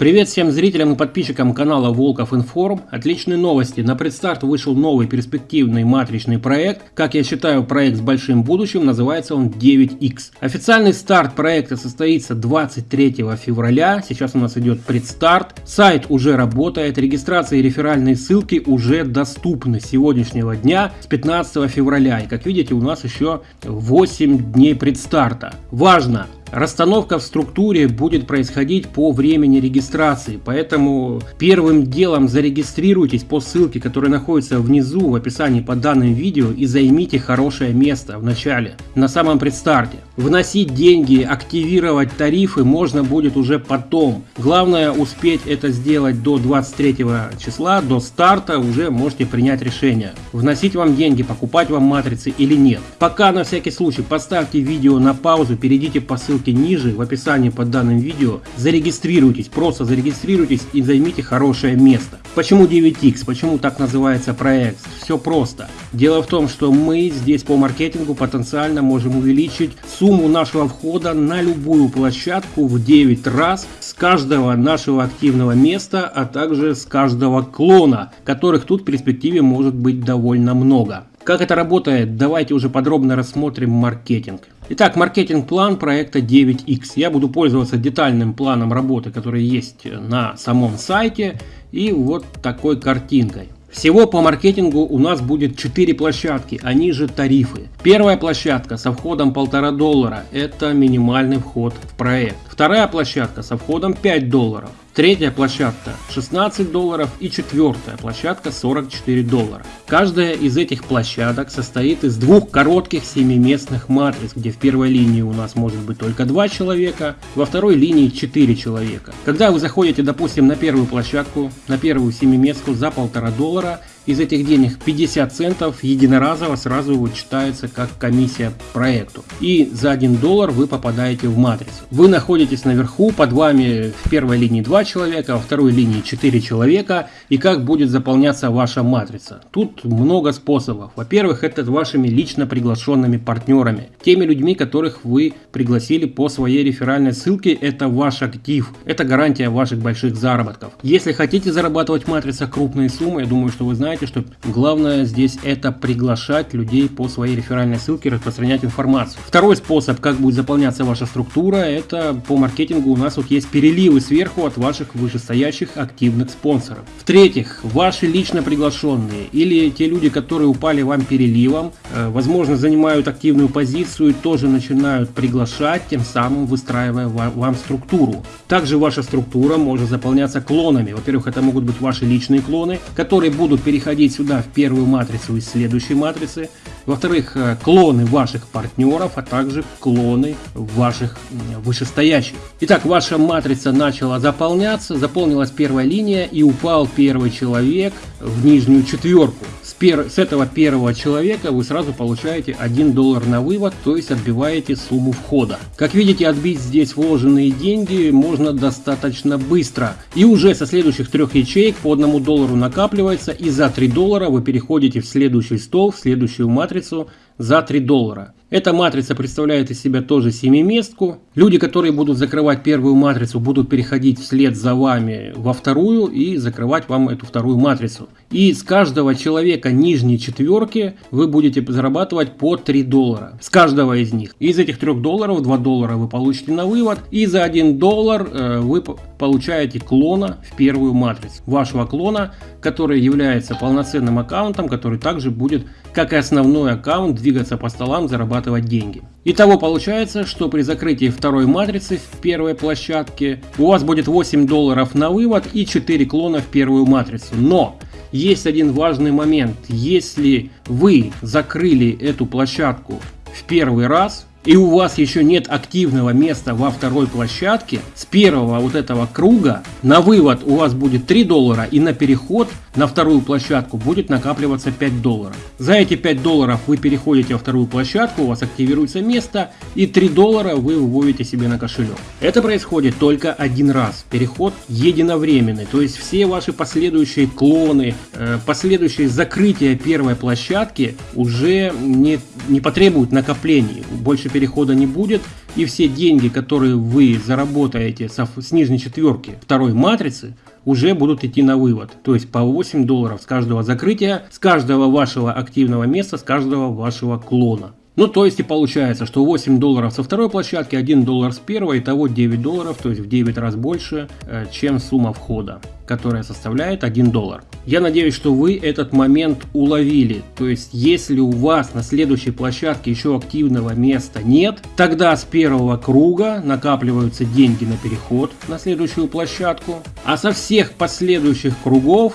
Привет всем зрителям и подписчикам канала Волков Информ. Отличные новости. На предстарт вышел новый перспективный матричный проект. Как я считаю, проект с большим будущим. Называется он 9X. Официальный старт проекта состоится 23 февраля. Сейчас у нас идет предстарт. Сайт уже работает. Регистрация и реферальные ссылки уже доступны с сегодняшнего дня, с 15 февраля. И как видите, у нас еще 8 дней предстарта. Важно! Расстановка в структуре будет происходить по времени регистрации, поэтому первым делом зарегистрируйтесь по ссылке, которая находится внизу в описании под данным видео и займите хорошее место в начале, на самом предстарте. Вносить деньги, активировать тарифы можно будет уже потом. Главное успеть это сделать до 23 числа, до старта уже можете принять решение. Вносить вам деньги, покупать вам матрицы или нет. Пока на всякий случай поставьте видео на паузу, перейдите по ссылке ссылке ниже в описании под данным видео. Зарегистрируйтесь, просто зарегистрируйтесь и займите хорошее место. Почему 9X? Почему так называется проект? Все просто. Дело в том, что мы здесь по маркетингу потенциально можем увеличить сумму нашего входа на любую площадку в 9 раз с каждого нашего активного места, а также с каждого клона, которых тут в перспективе может быть довольно много. Как это работает, давайте уже подробно рассмотрим маркетинг. Итак, маркетинг-план проекта 9X. Я буду пользоваться детальным планом работы, который есть на самом сайте и вот такой картинкой. Всего по маркетингу у нас будет 4 площадки, они же тарифы. Первая площадка со входом 1,5 доллара, это минимальный вход в проект. Вторая площадка со входом 5 долларов. Третья площадка 16 долларов и четвертая площадка 44 доллара. Каждая из этих площадок состоит из двух коротких семиместных матриц, где в первой линии у нас может быть только два человека, во второй линии 4 человека. Когда вы заходите, допустим, на первую площадку, на первую семиместку за полтора доллара, из этих денег 50 центов единоразово сразу вычитается как комиссия проекту. И за 1 доллар вы попадаете в матрицу. Вы находитесь наверху, под вами в первой линии 2 человека, во второй линии 4 человека. И как будет заполняться ваша матрица? Тут много способов. Во-первых, это вашими лично приглашенными партнерами. Теми людьми, которых вы пригласили по своей реферальной ссылке, это ваш актив. Это гарантия ваших больших заработков. Если хотите зарабатывать в матрицах крупные суммы, я думаю, что вы знаете, знаете, что главное здесь это приглашать людей по своей реферальной ссылке, распространять информацию. Второй способ, как будет заполняться ваша структура, это по маркетингу у нас вот есть переливы сверху от ваших вышестоящих активных спонсоров. В-третьих, ваши лично приглашенные или те люди, которые упали вам переливом, э, возможно занимают активную позицию и тоже начинают приглашать, тем самым выстраивая вам структуру. Также ваша структура может заполняться клонами. Во-первых, это могут быть ваши личные клоны, которые будут переходить переходить сюда в первую матрицу из следующей матрицы. Во-вторых, э, клоны ваших партнеров, а также клоны ваших вышестоящих. Итак, ваша матрица начала заполняться, заполнилась первая линия и упал первый человек в нижнюю четверку пер... с этого первого человека вы сразу получаете 1 доллар на вывод, то есть отбиваете сумму входа. Как видите, отбить здесь вложенные деньги можно достаточно быстро. И уже со следующих трех ячеек по 1 доллару накапливается, и за 3 доллара вы переходите в следующий стол, в следующую матрицу за 3 доллара. Эта матрица представляет из себя тоже семиместку. Люди, которые будут закрывать первую матрицу, будут переходить вслед за вами во вторую и закрывать вам эту вторую матрицу. И с каждого человека нижней четверки вы будете зарабатывать по 3 доллара. С каждого из них. Из этих 3 долларов 2 доллара вы получите на вывод. И за 1 доллар э, вы получаете клона в первую матрицу. Вашего клона, который является полноценным аккаунтом, который также будет, как и основной аккаунт, двигаться по столам, зарабатывать деньги. Итого получается, что при закрытии второй матрицы в первой площадке у вас будет 8 долларов на вывод и 4 клона в первую матрицу. Но есть один важный момент. Если вы закрыли эту площадку в первый раз, и у вас еще нет активного места во второй площадке, с первого вот этого круга на вывод у вас будет 3 доллара и на переход на вторую площадку будет накапливаться 5 долларов. За эти 5 долларов вы переходите во вторую площадку, у вас активируется место и 3 доллара вы выводите себе на кошелек. Это происходит только один раз. Переход единовременный, то есть все ваши последующие клоны, э, последующие закрытия первой площадки уже не, не потребуют накоплений. Больше перехода не будет, и все деньги, которые вы заработаете с нижней четверки второй матрицы, уже будут идти на вывод. То есть по 8 долларов с каждого закрытия, с каждого вашего активного места, с каждого вашего клона. Ну, то есть и получается, что 8 долларов со второй площадки, 1 доллар с первой, итого 9 долларов, то есть в 9 раз больше, э, чем сумма входа, которая составляет 1 доллар. Я надеюсь, что вы этот момент уловили. То есть, если у вас на следующей площадке еще активного места нет, тогда с первого круга накапливаются деньги на переход на следующую площадку, а со всех последующих кругов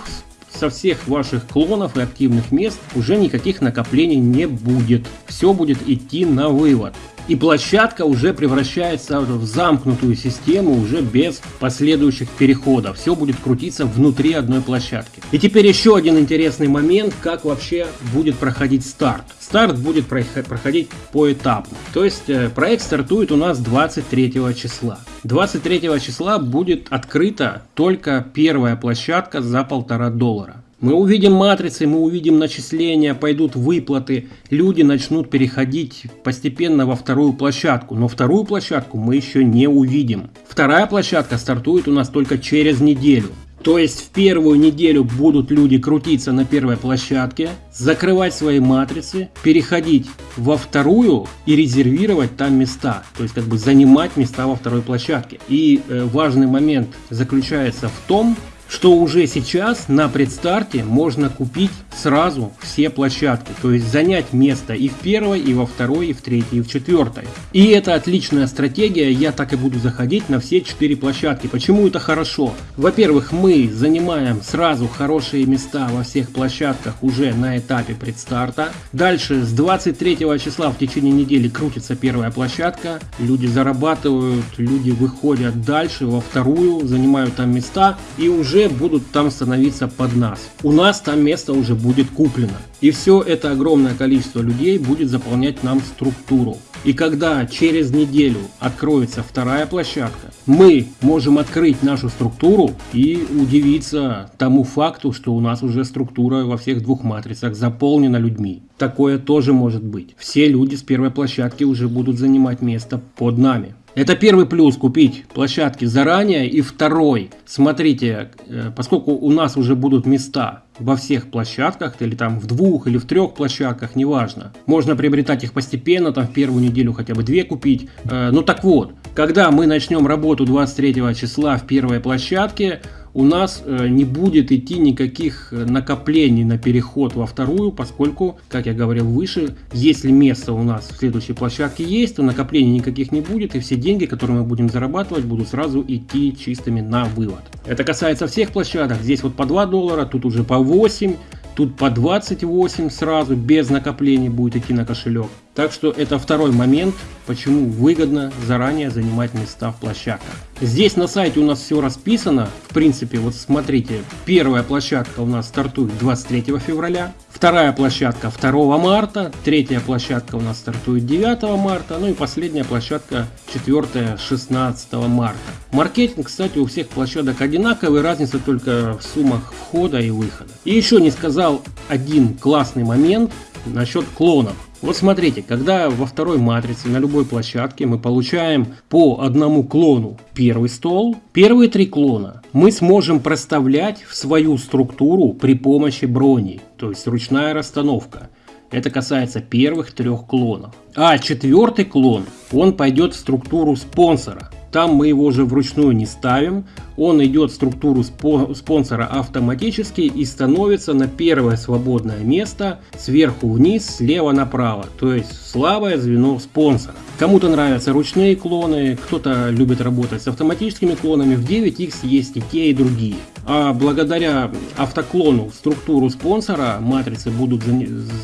со всех ваших клонов и активных мест уже никаких накоплений не будет. Все будет идти на вывод. И площадка уже превращается в замкнутую систему уже без последующих переходов. Все будет крутиться внутри одной площадки. И теперь еще один интересный момент, как вообще будет проходить старт. Старт будет проходить поэтапно. То есть э, проект стартует у нас 23 числа. 23 числа будет открыта только первая площадка за полтора доллара. Мы увидим матрицы, мы увидим начисления, пойдут выплаты, люди начнут переходить постепенно во вторую площадку, но вторую площадку мы еще не увидим. Вторая площадка стартует у нас только через неделю. То есть в первую неделю будут люди крутиться на первой площадке, закрывать свои матрицы, переходить во вторую и резервировать там места. То есть как бы занимать места во второй площадке. И э, важный момент заключается в том, что уже сейчас на предстарте можно купить сразу все площадки, то есть занять место и в первой, и во второй, и в третьей, и в четвертой. И это отличная стратегия, я так и буду заходить на все четыре площадки. Почему это хорошо? Во-первых, мы занимаем сразу хорошие места во всех площадках уже на этапе предстарта. Дальше с 23 числа в течение недели крутится первая площадка, люди зарабатывают, люди выходят дальше во вторую, занимают там места и уже уже будут там становиться под нас. У нас там место уже будет куплено. И все это огромное количество людей будет заполнять нам структуру. И когда через неделю откроется вторая площадка, мы можем открыть нашу структуру и удивиться тому факту, что у нас уже структура во всех двух матрицах заполнена людьми. Такое тоже может быть. Все люди с первой площадки уже будут занимать место под нами. Это первый плюс купить площадки заранее. И второй, смотрите, э, поскольку у нас уже будут места во всех площадках, или там в двух или в трех площадках, неважно. Можно приобретать их постепенно, там в первую неделю хотя бы две купить. Э, ну так вот, когда мы начнем работу 23 числа в первой площадке, у нас э, не будет идти никаких э, накоплений на переход во вторую, поскольку, как я говорил выше, если место у нас в следующей площадке есть, то накоплений никаких не будет, и все деньги, которые мы будем зарабатывать, будут сразу идти чистыми на вывод. Это касается всех площадок, здесь вот по 2 доллара, тут уже по 8, Тут по 28 сразу, без накоплений будет идти на кошелек. Так что это второй момент, почему выгодно заранее занимать места в площадках. Здесь на сайте у нас все расписано. В принципе, вот смотрите, первая площадка у нас стартует 23 февраля. Вторая площадка 2 марта, третья площадка у нас стартует 9 марта, ну и последняя площадка 4 16 марта. Маркетинг, кстати, у всех площадок одинаковый, разница только в суммах входа и выхода. И еще не сказал один классный момент насчет клонов. Вот смотрите, когда во второй матрице на любой площадке мы получаем по одному клону первый стол, первые три клона мы сможем проставлять в свою структуру при помощи брони, то есть ручная расстановка. Это касается первых трех клонов. А четвертый клон, он пойдет в структуру спонсора. Там мы его уже вручную не ставим, он идет в структуру спонсора автоматически и становится на первое свободное место сверху вниз, слева направо, то есть слабое звено спонсора. Кому-то нравятся ручные клоны, кто-то любит работать с автоматическими клонами, в 9X есть и те, и другие. А благодаря автоклону структуру спонсора матрицы будут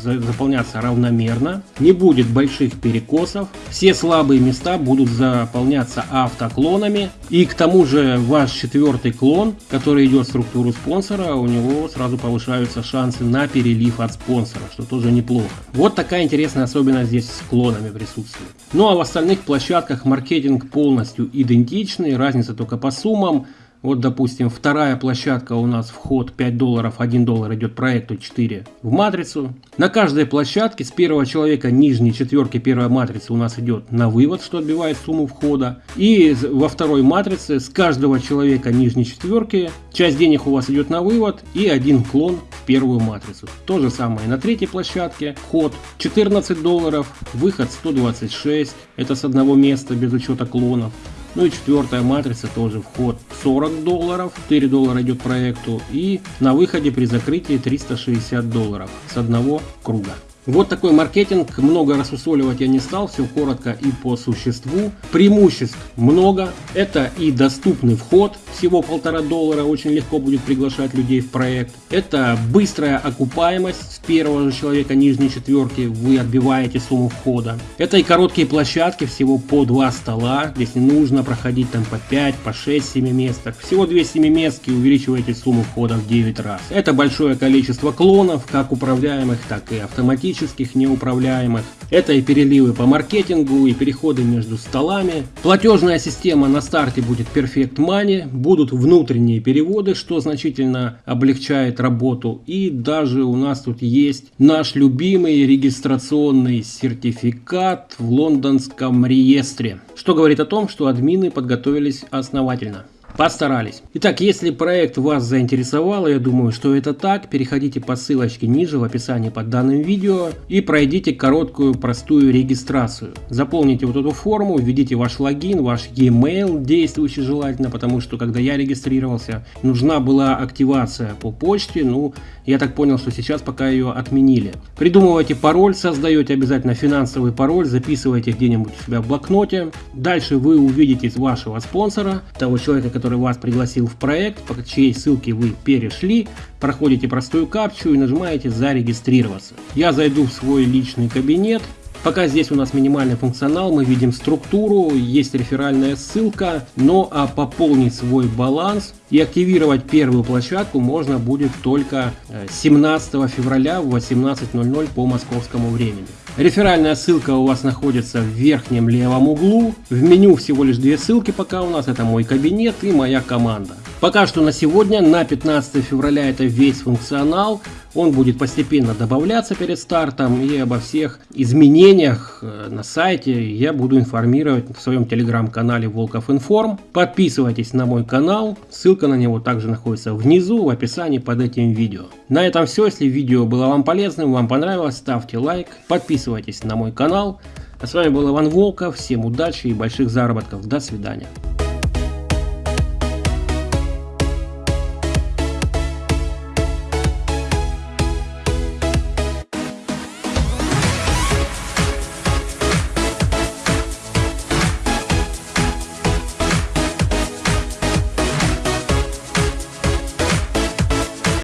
заполняться равномерно, не будет больших перекосов, все слабые места будут заполняться автоклонами и к тому же ваш четвертый клон, который идет в структуру спонсора, у него сразу повышаются шансы на перелив от спонсора, что тоже неплохо. Вот такая интересная особенность здесь с клонами присутствует. Ну а в остальных площадках маркетинг полностью идентичный, разница только по суммам. Вот, допустим, вторая площадка у нас вход 5 долларов, 1 доллар идет проекту 4 в матрицу. На каждой площадке с первого человека нижней четверки первой матрицы у нас идет на вывод, что отбивает сумму входа. И во второй матрице с каждого человека нижней четверки часть денег у вас идет на вывод и один клон в первую матрицу. То же самое на третьей площадке. Вход 14 долларов, выход 126. Это с одного места без учета клонов. Ну и четвертая матрица тоже вход 40 долларов, 4 доллара идет проекту и на выходе при закрытии 360 долларов с одного круга. Вот такой маркетинг, много рассусоливать я не стал, все коротко и по существу. Преимуществ много, это и доступный вход, всего полтора доллара, очень легко будет приглашать людей в проект. Это быстрая окупаемость, с первого же человека нижней четверки вы отбиваете сумму входа. Это и короткие площадки, всего по два стола, здесь не нужно проходить там по 5, по 6 семиместок. Всего 2 семиместки увеличиваете сумму входа в 9 раз. Это большое количество клонов, как управляемых, так и автоматических автоматических, неуправляемых. Это и переливы по маркетингу, и переходы между столами. Платежная система на старте будет Perfect Money, будут внутренние переводы, что значительно облегчает работу. И даже у нас тут есть наш любимый регистрационный сертификат в лондонском реестре, что говорит о том, что админы подготовились основательно. Постарались. Итак, если проект вас заинтересовал, я думаю, что это так, переходите по ссылочке ниже в описании под данным видео и пройдите короткую простую регистрацию. Заполните вот эту форму, введите ваш логин, ваш e-mail, действующий желательно, потому что когда я регистрировался, нужна была активация по почте, ну, я так понял, что сейчас пока ее отменили. Придумывайте пароль, создаете обязательно финансовый пароль, записывайте где-нибудь у себя в блокноте. Дальше вы увидите вашего спонсора, того человека, который вас пригласил в проект, по чьей ссылке вы перешли, проходите простую капчу и нажимаете зарегистрироваться. Я зайду в свой личный кабинет, Пока здесь у нас минимальный функционал, мы видим структуру, есть реферальная ссылка, но а пополнить свой баланс и активировать первую площадку можно будет только 17 э, февраля в 18.00 по московскому времени. Реферальная ссылка у вас находится в верхнем левом углу. В меню всего лишь две ссылки пока у нас. Это мой кабинет и моя команда. Пока что на сегодня, на 15 февраля это весь функционал. Он будет постепенно добавляться перед стартом и обо всех изменениях э, на сайте я буду информировать в своем телеграм-канале Волков Информ. Подписывайтесь на мой канал, ссылка на него также находится внизу в описании под этим видео. На этом все, если видео было вам полезным, вам понравилось, ставьте лайк, подписывайтесь на мой канал. А с вами был Иван Волков, всем удачи и больших заработков, до свидания.